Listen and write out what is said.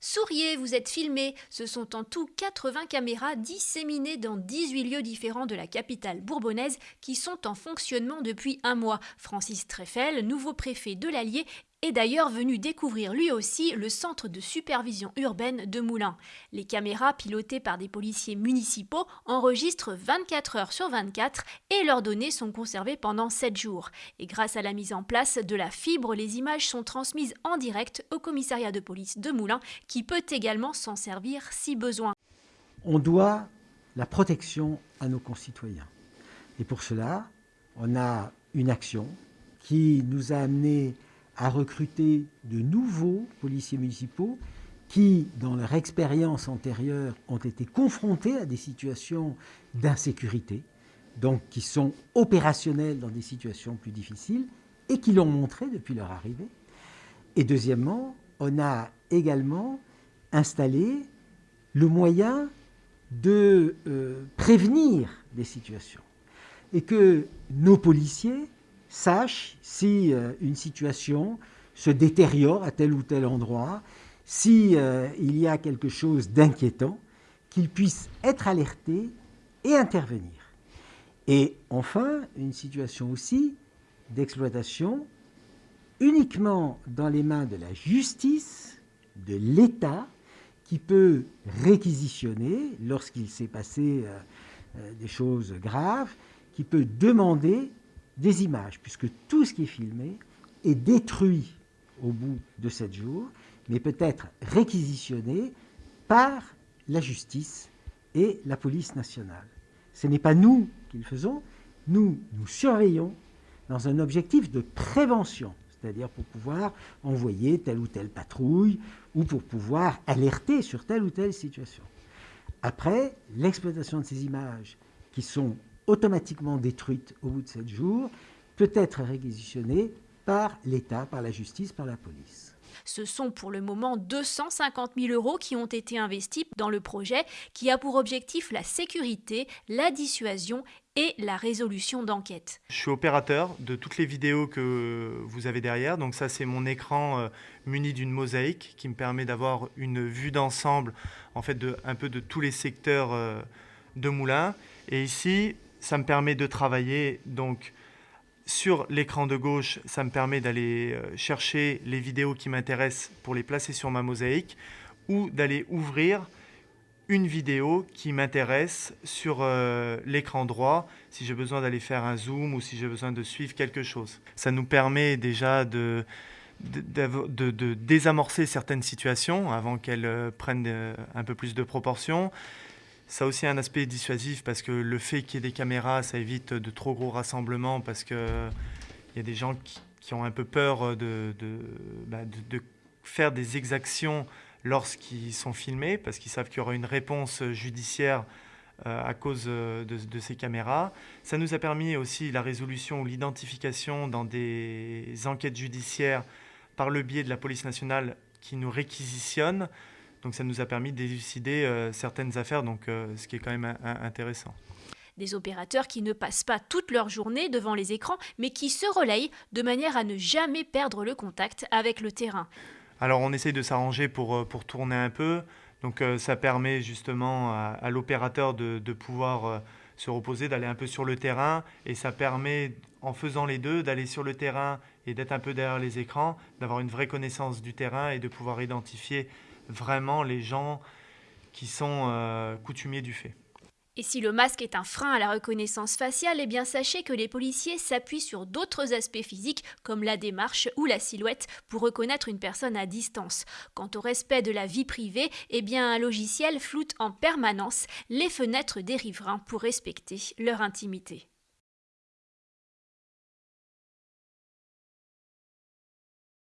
Souriez, vous êtes filmé. Ce sont en tout 80 caméras disséminées dans 18 lieux différents de la capitale bourbonnaise qui sont en fonctionnement depuis un mois. Francis Treffel, nouveau préfet de l'Allier, est d'ailleurs venu découvrir lui aussi le centre de supervision urbaine de Moulins. Les caméras pilotées par des policiers municipaux enregistrent 24 heures sur 24 et leurs données sont conservées pendant 7 jours. Et grâce à la mise en place de la fibre, les images sont transmises en direct au commissariat de police de Moulins qui peut également s'en servir si besoin. On doit la protection à nos concitoyens. Et pour cela, on a une action qui nous a amené à recruter de nouveaux policiers municipaux qui, dans leur expérience antérieure, ont été confrontés à des situations d'insécurité, donc qui sont opérationnels dans des situations plus difficiles et qui l'ont montré depuis leur arrivée. Et deuxièmement, on a également installé le moyen de euh, prévenir des situations et que nos policiers sache si euh, une situation se détériore à tel ou tel endroit, si euh, il y a quelque chose d'inquiétant, qu'il puisse être alerté et intervenir. Et enfin, une situation aussi d'exploitation uniquement dans les mains de la justice, de l'État, qui peut réquisitionner lorsqu'il s'est passé euh, des choses graves, qui peut demander des images, puisque tout ce qui est filmé est détruit au bout de sept jours, mais peut être réquisitionné par la justice et la police nationale. Ce n'est pas nous qui le faisons, nous nous surveillons dans un objectif de prévention, c'est-à-dire pour pouvoir envoyer telle ou telle patrouille ou pour pouvoir alerter sur telle ou telle situation. Après, l'exploitation de ces images qui sont automatiquement détruite au bout de sept jours, peut être réquisitionnée par l'État, par la justice, par la police. Ce sont pour le moment 250 000 euros qui ont été investis dans le projet qui a pour objectif la sécurité, la dissuasion et la résolution d'enquêtes. Je suis opérateur de toutes les vidéos que vous avez derrière. Donc ça, c'est mon écran euh, muni d'une mosaïque qui me permet d'avoir une vue d'ensemble, en fait, de, un peu de tous les secteurs euh, de Moulins. Et ici, ça me permet de travailler donc sur l'écran de gauche, ça me permet d'aller euh, chercher les vidéos qui m'intéressent pour les placer sur ma mosaïque ou d'aller ouvrir une vidéo qui m'intéresse sur euh, l'écran droit si j'ai besoin d'aller faire un zoom ou si j'ai besoin de suivre quelque chose. Ça nous permet déjà de, de, désamorcer certaines situations avant qu'elles euh, prennent un peu plus de proportions. Ça a aussi un aspect dissuasif parce que le fait qu'il y ait des caméras, ça évite de trop gros rassemblements parce qu'il y a des gens qui, ont un peu peur de, bah, faire des exactions lorsqu'ils sont filmés parce qu'ils savent qu'il y aura une réponse judiciaire euh, à cause de, de, ces caméras. Ça nous a permis aussi la résolution ou l'identification dans des enquêtes judiciaires par le biais de la police nationale qui nous réquisitionne. Donc ça nous a permis d'élucider euh, certaines affaires, donc, euh, ce qui est quand même intéressant. Des opérateurs qui ne passent pas toute leur journée devant les écrans, mais qui se relayent de manière à ne jamais perdre le contact avec le terrain. Alors on essaye de s'arranger pour, euh, pour tourner un peu, donc ça permet justement à, l'opérateur de, de, pouvoir se reposer, d'aller un peu sur le terrain, et ça permet, en faisant les deux, d'aller sur le terrain et d'être un peu derrière les écrans, d'avoir une vraie connaissance du terrain et de pouvoir identifier vraiment les gens qui sont euh, coutumiers du fait. Et si le masque est un frein à la reconnaissance faciale, eh bien sachez que les policiers s'appuient sur d'autres aspects physiques comme la démarche ou la silhouette pour reconnaître une personne à distance. Quant au respect de la vie privée, eh bien un logiciel floute en permanence les fenêtres des riverains pour respecter leur intimité.